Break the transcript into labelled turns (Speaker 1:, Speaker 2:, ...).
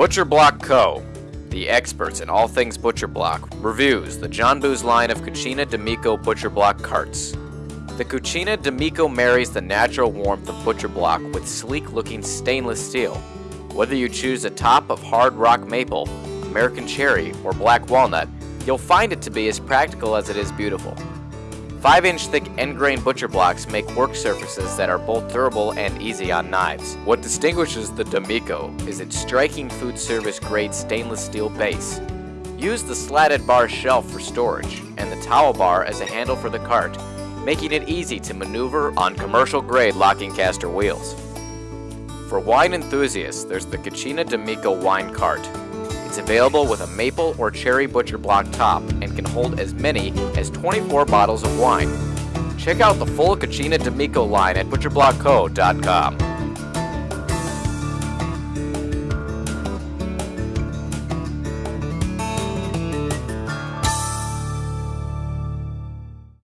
Speaker 1: Butcher Block Co., the experts in all things Butcher Block, reviews the John Boos line of Cucina D'Amico Butcher Block carts. The Cucina D'Amico marries the natural warmth of Butcher Block with sleek-looking stainless steel. Whether you choose a top of hard rock maple, American cherry, or black walnut, you'll find it to be as practical as it is beautiful. 5 inch thick end grain butcher blocks make work surfaces that are both durable and easy on knives. What distinguishes the D'Amico is its striking food service grade stainless steel base. Use the slatted bar shelf for storage and the towel bar as a handle for the cart, making it easy to maneuver on commercial grade locking caster wheels. For wine enthusiasts, there's the Cucina D'Amico wine cart, it's available with a maple or cherry butcher block top and can hold as many as 24 bottles of wine. Check out the full Cucina D'Amico line at butcherblockco.com.